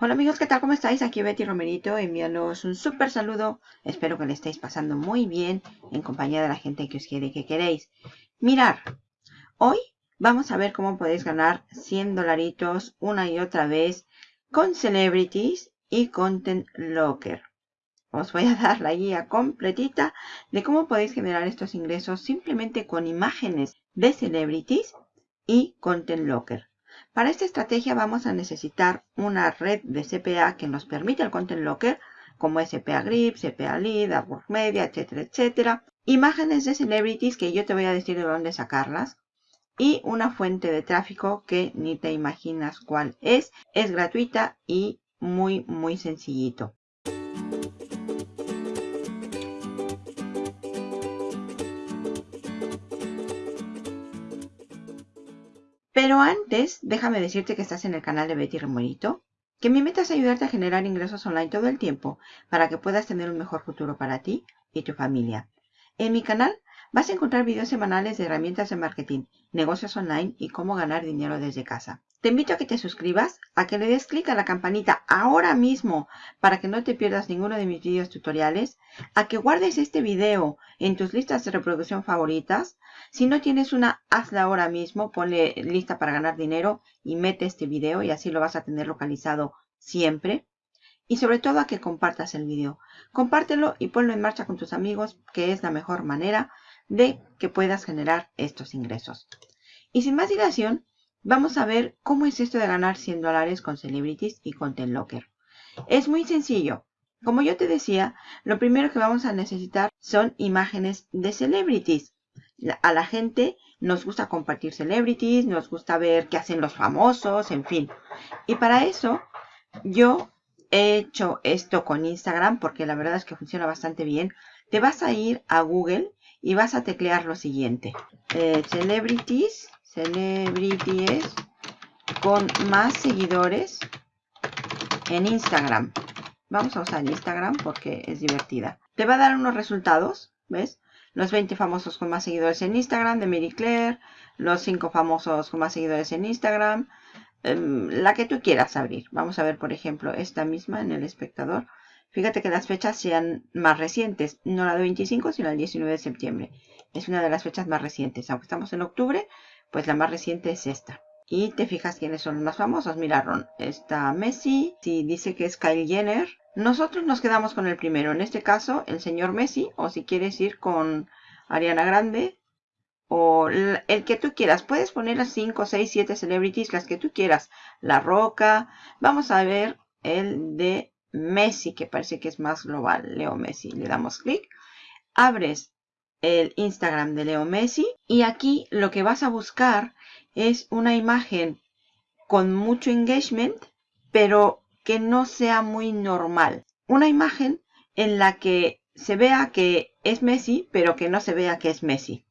Hola amigos, ¿qué tal? ¿Cómo estáis? Aquí Betty Romerito enviándoos un súper saludo. Espero que le estéis pasando muy bien en compañía de la gente que os quiere y que queréis. Mirar, hoy vamos a ver cómo podéis ganar 100 dolaritos una y otra vez con Celebrities y Content Locker. Os voy a dar la guía completita de cómo podéis generar estos ingresos simplemente con imágenes de Celebrities y Content Locker. Para esta estrategia vamos a necesitar una red de CPA que nos permita el Content Locker, como CPA Grip, CPA Lead, Upwork Media, etcétera, etcétera. Imágenes de celebrities que yo te voy a decir de dónde sacarlas. Y una fuente de tráfico que ni te imaginas cuál es. Es gratuita y muy, muy sencillito. Pero antes, déjame decirte que estás en el canal de Betty Remorito, que mi meta es ayudarte a generar ingresos online todo el tiempo para que puedas tener un mejor futuro para ti y tu familia. En mi canal vas a encontrar videos semanales de herramientas de marketing, negocios online y cómo ganar dinero desde casa. Te invito a que te suscribas, a que le des clic a la campanita ahora mismo para que no te pierdas ninguno de mis videos tutoriales, a que guardes este video en tus listas de reproducción favoritas. Si no tienes una, hazla ahora mismo, ponle lista para ganar dinero y mete este video y así lo vas a tener localizado siempre. Y sobre todo a que compartas el video. Compártelo y ponlo en marcha con tus amigos, que es la mejor manera de que puedas generar estos ingresos. Y sin más dilación, Vamos a ver cómo es esto de ganar 100 dólares con Celebrities y Content Locker. Es muy sencillo. Como yo te decía, lo primero que vamos a necesitar son imágenes de celebrities. A la gente nos gusta compartir celebrities, nos gusta ver qué hacen los famosos, en fin. Y para eso yo he hecho esto con Instagram porque la verdad es que funciona bastante bien. Te vas a ir a Google y vas a teclear lo siguiente. Eh, celebrities celebrities con más seguidores en Instagram. Vamos a usar Instagram porque es divertida. Te va a dar unos resultados, ¿ves? Los 20 famosos con más seguidores en Instagram de Mary Claire, los 5 famosos con más seguidores en Instagram, em, la que tú quieras abrir. Vamos a ver, por ejemplo, esta misma en el espectador. Fíjate que las fechas sean más recientes, no la de 25, sino el 19 de septiembre. Es una de las fechas más recientes. Aunque estamos en octubre, pues la más reciente es esta. Y te fijas quiénes son los más famosos. Miraron, está Messi, si dice que es Kyle Jenner. Nosotros nos quedamos con el primero. En este caso, el señor Messi. O si quieres ir con Ariana Grande. O el que tú quieras. Puedes poner a 5, 6, 7 celebrities, las que tú quieras. La Roca. Vamos a ver el de Messi, que parece que es más global. Leo Messi. Le damos clic. Abres el Instagram de Leo Messi. Y aquí lo que vas a buscar es una imagen con mucho engagement, pero que no sea muy normal. Una imagen en la que se vea que es Messi, pero que no se vea que es Messi.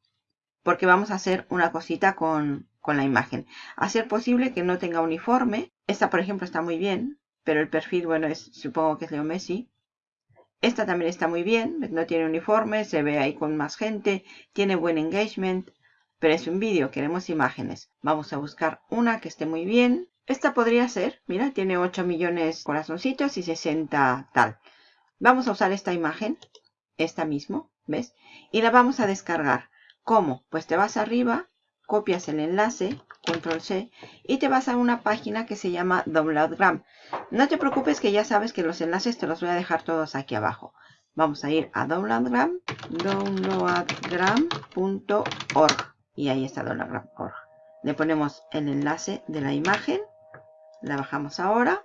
Porque vamos a hacer una cosita con, con la imagen. Hacer posible que no tenga uniforme. Esta, por ejemplo, está muy bien, pero el perfil, bueno, es supongo que es Leo Messi. Esta también está muy bien, no tiene uniforme, se ve ahí con más gente, tiene buen engagement, pero es un vídeo, queremos imágenes. Vamos a buscar una que esté muy bien. Esta podría ser, mira, tiene 8 millones corazoncitos y 60 tal. Vamos a usar esta imagen, esta mismo, ¿ves? Y la vamos a descargar. ¿Cómo? Pues te vas arriba, copias el enlace, control C, y te vas a una página que se llama Downloadgram. No te preocupes que ya sabes que los enlaces te los voy a dejar todos aquí abajo. Vamos a ir a Downloadgram, downloadgram.org y ahí está downloadgram.org. Le ponemos el enlace de la imagen, la bajamos ahora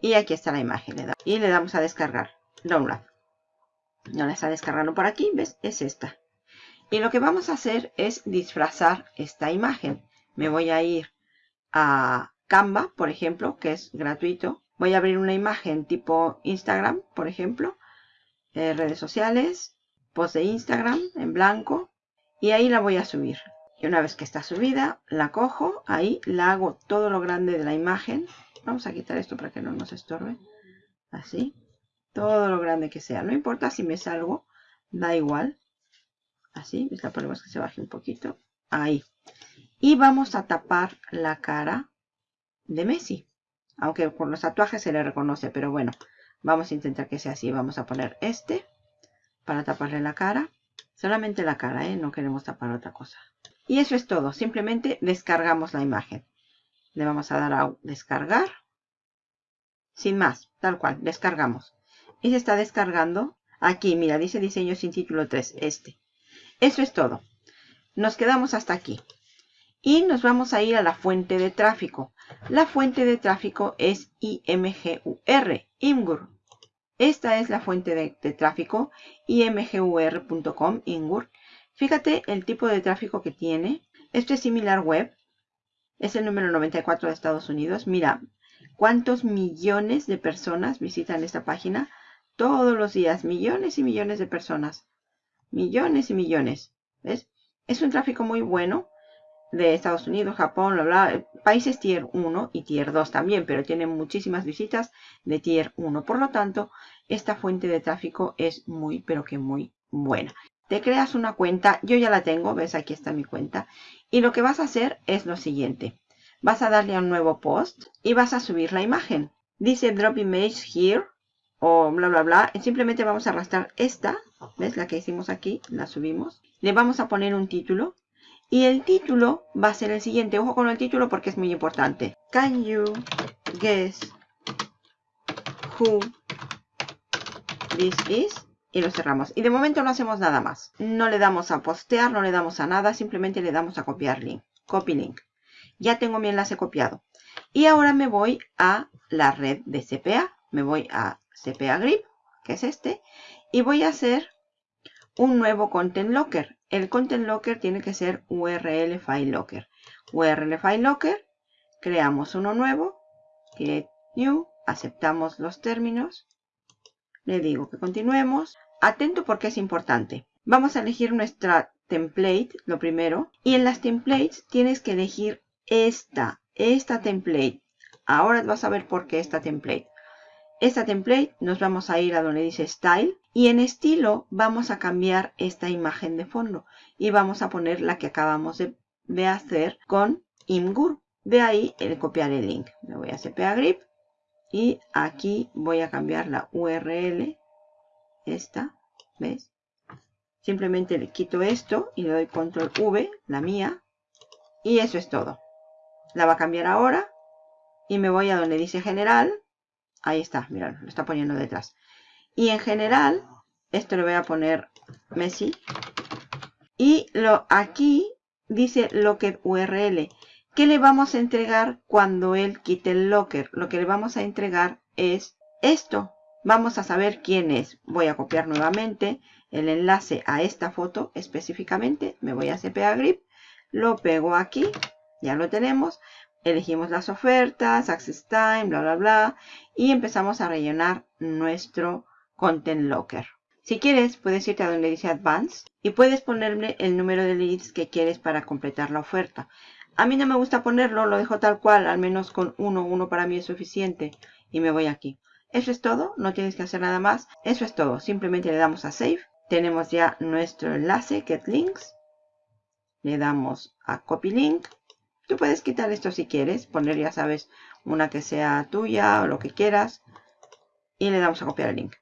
y aquí está la imagen. Y le damos a descargar, download. No la está descargando por aquí, ¿ves? Es esta. Y lo que vamos a hacer es disfrazar esta imagen. Me voy a ir a Canva, por ejemplo, que es gratuito. Voy a abrir una imagen tipo Instagram, por ejemplo. Eh, redes sociales, post de Instagram en blanco. Y ahí la voy a subir. Y una vez que está subida, la cojo, ahí la hago todo lo grande de la imagen. Vamos a quitar esto para que no nos estorbe. Así. Todo lo grande que sea. No importa si me salgo, da igual. Así, la ponemos que se baje un poquito. Ahí. Y vamos a tapar la cara de Messi. Aunque por los tatuajes se le reconoce, pero bueno, vamos a intentar que sea así. Vamos a poner este para taparle la cara. Solamente la cara, ¿eh? No queremos tapar otra cosa. Y eso es todo. Simplemente descargamos la imagen. Le vamos a dar a descargar. Sin más, tal cual, descargamos. Y se está descargando. Aquí, mira, dice diseño sin título 3, este. Eso es todo. Nos quedamos hasta aquí. Y nos vamos a ir a la fuente de tráfico. La fuente de tráfico es IMGUR, IMGUR. Esta es la fuente de, tráfico, imgur.com, IMGUR. Fíjate el tipo de tráfico que tiene. Esto es similar web. Es el número 94 de Estados Unidos. Mira, cuántos millones de personas visitan esta página todos los días. Millones y millones de personas. Millones y millones. ¿Ves? Es un tráfico muy bueno de Estados Unidos, Japón, bla, bla, países tier 1 y tier 2 también, pero tiene muchísimas visitas de tier 1. Por lo tanto, esta fuente de tráfico es muy, pero que muy buena. Te creas una cuenta, yo ya la tengo, ves aquí está mi cuenta. Y lo que vas a hacer es lo siguiente. Vas a darle a un nuevo post y vas a subir la imagen. Dice drop image here o bla bla bla. Simplemente vamos a arrastrar esta, ¿ves? La que hicimos aquí, la subimos. Le vamos a poner un título y el título va a ser el siguiente. Ojo con el título porque es muy importante. Can you guess who this is? Y lo cerramos. Y de momento no hacemos nada más. No le damos a postear, no le damos a nada. Simplemente le damos a copiar link. Copy link. Ya tengo mi enlace copiado. Y ahora me voy a la red de CPA. Me voy a CPA Grip, que es este. Y voy a hacer un nuevo Content Locker el Content Locker tiene que ser URL File Locker. URL File Locker, creamos uno nuevo, Create New, aceptamos los términos, le digo que continuemos. Atento porque es importante. Vamos a elegir nuestra template, lo primero, y en las templates tienes que elegir esta, esta template. Ahora vas a ver por qué esta template. Esta template nos vamos a ir a donde dice Style y en estilo vamos a cambiar esta imagen de fondo y vamos a poner la que acabamos de, hacer con Imgur. De ahí el copiar el link. Le voy a CPA Grip y aquí voy a cambiar la URL. Esta, ¿ves? Simplemente le quito esto y le doy control V, la mía. Y eso es todo. La va a cambiar ahora. Y me voy a donde dice general. Ahí está, mirad, lo está poniendo detrás. Y en general, esto le voy a poner Messi. Y lo, aquí dice Locker URL. ¿Qué le vamos a entregar cuando él quite el locker? Lo que le vamos a entregar es esto. Vamos a saber quién es. Voy a copiar nuevamente el enlace a esta foto específicamente. Me voy a CPA Grip. Lo pego aquí. Ya lo tenemos. Elegimos las ofertas, Access Time, bla, bla, bla. Y empezamos a rellenar nuestro Content Locker. Si quieres, puedes irte a donde dice Advanced y puedes ponerle el número de leads que quieres para completar la oferta. A mí no me gusta ponerlo, lo dejo tal cual, al menos con uno, uno para mí es suficiente. Y me voy aquí. Eso es todo, no tienes que hacer nada más. Eso es todo, simplemente le damos a Save. Tenemos ya nuestro enlace, Get Links. Le damos a Copy Link. Tú puedes quitar esto si quieres, poner ya sabes una que sea tuya o lo que quieras. Y le damos a copiar el link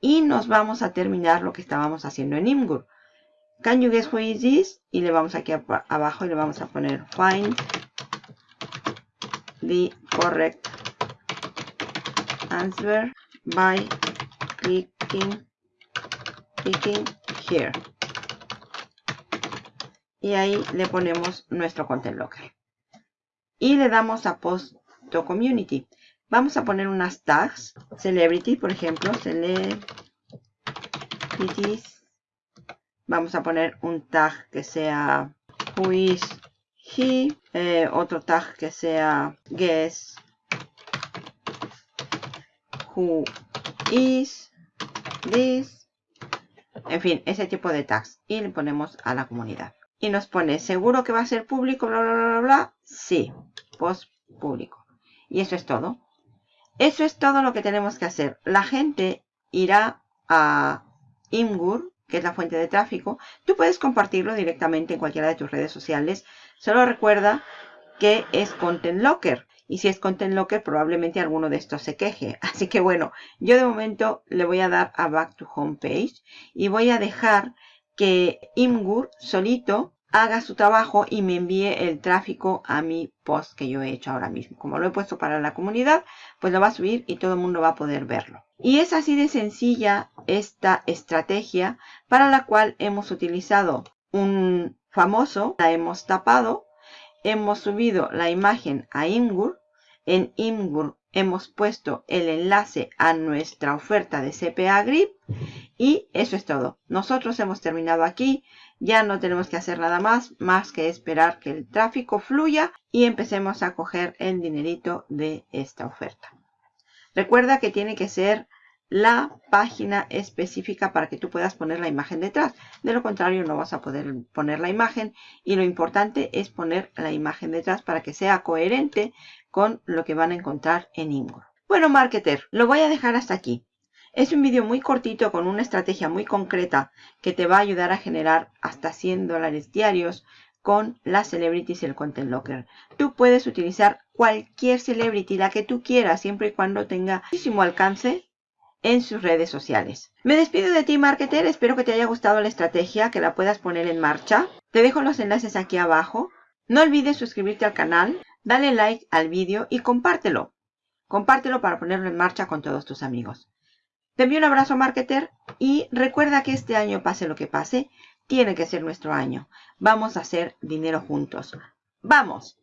y nos vamos a terminar lo que estábamos haciendo en Imgur. Can you guess who is this? Y le vamos aquí abajo y le vamos a poner find the correct answer by clicking, clicking here. Y ahí le ponemos nuestro content locker. Y le damos a post to community. Vamos a poner unas tags. Celebrity, por ejemplo. Celebrities. Vamos a poner un tag que sea Who is he. Eh, otro tag que sea Guess Who is this. En fin, ese tipo de tags. Y le ponemos a la comunidad. Y nos pone, ¿seguro que va a ser público? Bla, bla, bla, bla. Sí, post público. Y eso es todo. Eso es todo lo que tenemos que hacer. La gente irá a Imgur, que es la fuente de tráfico. Tú puedes compartirlo directamente en cualquiera de tus redes sociales. Solo recuerda que es Content Locker. Y si es Content Locker, probablemente alguno de estos se queje. Así que bueno, yo de momento le voy a dar a Back to Home Page y voy a dejar que Imgur solito haga su trabajo y me envíe el tráfico a mi post que yo he hecho ahora mismo. Como lo he puesto para la comunidad, pues lo va a subir y todo el mundo va a poder verlo. Y es así de sencilla esta estrategia para la cual hemos utilizado un famoso, la hemos tapado, hemos subido la imagen a Imgur, en Imgur hemos puesto el enlace a nuestra oferta de CPA Grip y eso es todo. Nosotros hemos terminado aquí. Ya no tenemos que hacer nada más, más que esperar que el tráfico fluya y empecemos a coger el dinerito de esta oferta. Recuerda que tiene que ser la página específica para que tú puedas poner la imagen detrás. De lo contrario no vas a poder poner la imagen y lo importante es poner la imagen detrás para que sea coherente con lo que van a encontrar en Imgur. Bueno, marketer, lo voy a dejar hasta aquí. Es un vídeo muy cortito con una estrategia muy concreta que te va a ayudar a generar hasta 100 dólares diarios con las celebrities y el content locker. Tú puedes utilizar cualquier celebrity, la que tú quieras, siempre y cuando tenga muchísimo alcance en sus redes sociales. Me despido de ti, marketer. Espero que te haya gustado la estrategia, que la puedas poner en marcha. Te dejo los enlaces aquí abajo. No olvides suscribirte al canal, dale like al vídeo y compártelo. Compártelo para ponerlo en marcha con todos tus amigos. Te envío un abrazo, marketer, y recuerda que este año, pase lo que pase, tiene que ser nuestro año. Vamos a hacer dinero juntos. ¡Vamos!